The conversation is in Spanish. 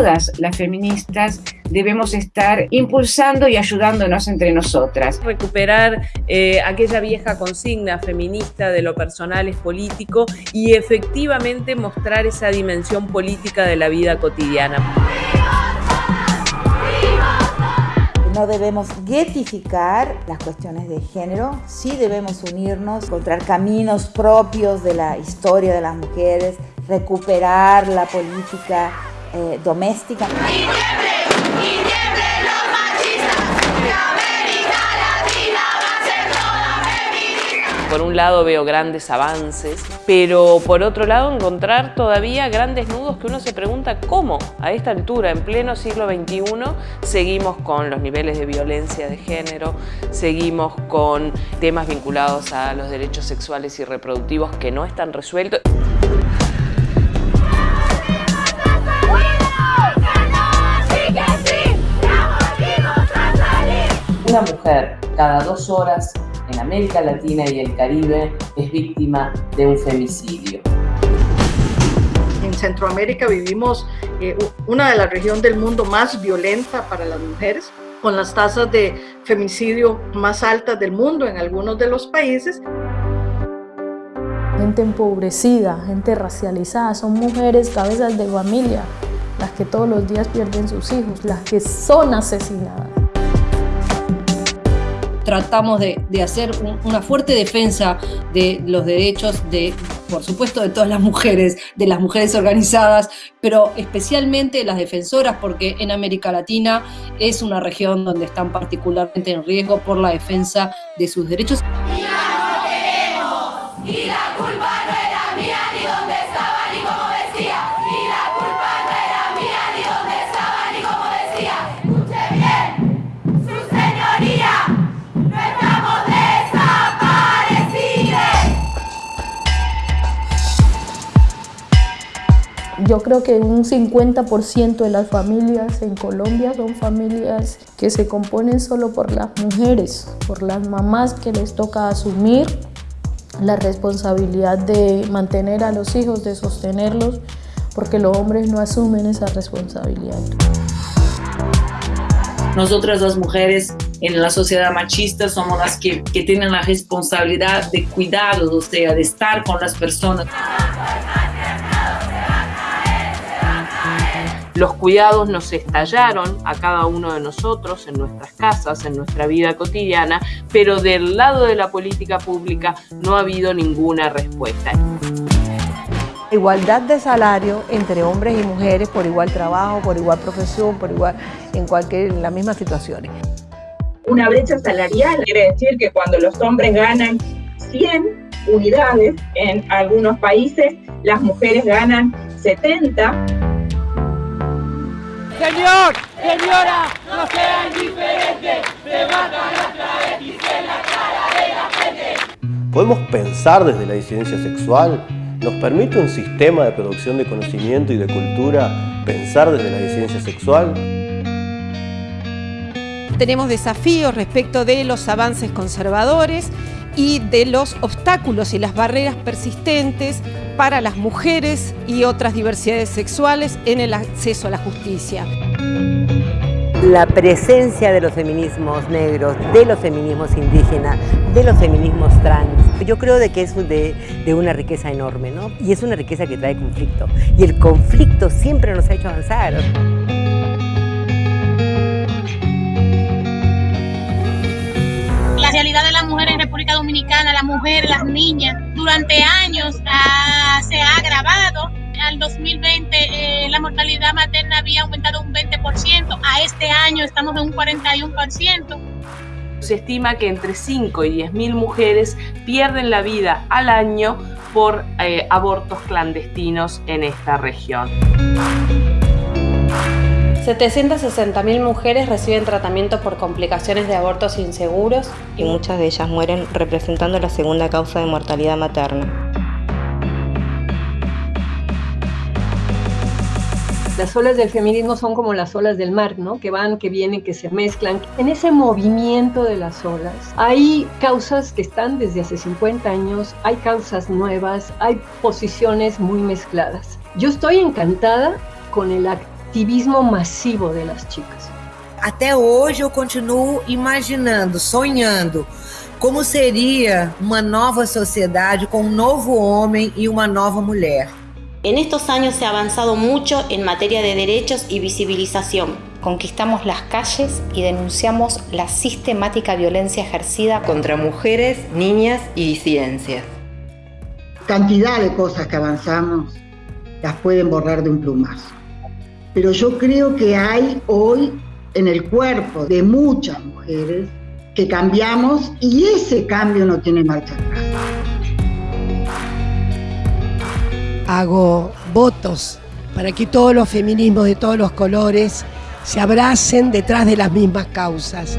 nosotras, las feministas, debemos estar impulsando y ayudándonos entre nosotras. Recuperar eh, aquella vieja consigna feminista de lo personal es político y efectivamente mostrar esa dimensión política de la vida cotidiana. No debemos guetificar las cuestiones de género, sí debemos unirnos, encontrar caminos propios de la historia de las mujeres, recuperar la política eh, doméstica. Por un lado veo grandes avances, pero por otro lado encontrar todavía grandes nudos que uno se pregunta cómo a esta altura, en pleno siglo XXI, seguimos con los niveles de violencia de género, seguimos con temas vinculados a los derechos sexuales y reproductivos que no están resueltos. Una mujer cada dos horas en América Latina y el Caribe es víctima de un femicidio. En Centroamérica vivimos eh, una de las regiones del mundo más violenta para las mujeres, con las tasas de femicidio más altas del mundo en algunos de los países. Gente empobrecida, gente racializada, son mujeres cabezas de familia, las que todos los días pierden sus hijos, las que son asesinadas tratamos de, hacer una fuerte defensa de los derechos de, por supuesto, de todas las mujeres, de las mujeres organizadas, pero especialmente las defensoras, porque en América Latina es una región donde están particularmente en riesgo por la defensa de sus derechos. Yo creo que un 50% de las familias en Colombia son familias que se componen solo por las mujeres, por las mamás que les toca asumir la responsabilidad de mantener a los hijos, de sostenerlos, porque los hombres no asumen esa responsabilidad. Nosotras las mujeres en la sociedad machista somos las que, que tienen la responsabilidad de cuidado, o sea, de estar con las personas. Los cuidados nos estallaron a cada uno de nosotros en nuestras casas, en nuestra vida cotidiana, pero del lado de la política pública no ha habido ninguna respuesta. Igualdad de salario entre hombres y mujeres por igual trabajo, por igual profesión, por igual en cualquier en las mismas situaciones. Una brecha salarial quiere decir que cuando los hombres ganan 100 unidades en algunos países, las mujeres ganan 70. Señor, señora, no sean diferentes, se matan las travestis en la cara de la gente. ¿Podemos pensar desde la disidencia sexual? ¿Nos permite un sistema de producción de conocimiento y de cultura pensar desde la disidencia sexual? Tenemos desafíos respecto de los avances conservadores y de los obstáculos y las barreras persistentes para las mujeres y otras diversidades sexuales en el acceso a la justicia. La presencia de los feminismos negros, de los feminismos indígenas, de los feminismos trans, yo creo de que es de, de una riqueza enorme, ¿no? Y es una riqueza que trae conflicto. Y el conflicto siempre nos ha hecho avanzar. La realidad de la mujer en República Dominicana, la mujer, las niñas, durante años ah, se ha agravado. Al 2020 eh, la mortalidad materna había aumentado un 20%, a este año estamos en un 41%. Se estima que entre 5 y 10 mil mujeres pierden la vida al año por eh, abortos clandestinos en esta región. 760.000 mujeres reciben tratamiento por complicaciones de abortos inseguros y muchas de ellas mueren representando la segunda causa de mortalidad materna. Las olas del feminismo son como las olas del mar, ¿no? Que van, que vienen, que se mezclan. En ese movimiento de las olas hay causas que están desde hace 50 años, hay causas nuevas, hay posiciones muy mezcladas. Yo estoy encantada con el acto activismo masivo de las chicas. Até hoje eu continuo imaginando, sonhando como seria uma nova sociedade com um novo homem e uma nova mulher. En estos años se ha avanzado mucho en materia de derechos y visibilización. Conquistamos las calles y denunciamos la sistemática violencia ejercida contra mujeres, niñas y disidencias. Cantidad de cosas que avanzamos las pueden borrar de un plumazo. Pero yo creo que hay hoy en el cuerpo de muchas mujeres que cambiamos y ese cambio no tiene marcha atrás. Hago votos para que todos los feminismos de todos los colores se abracen detrás de las mismas causas.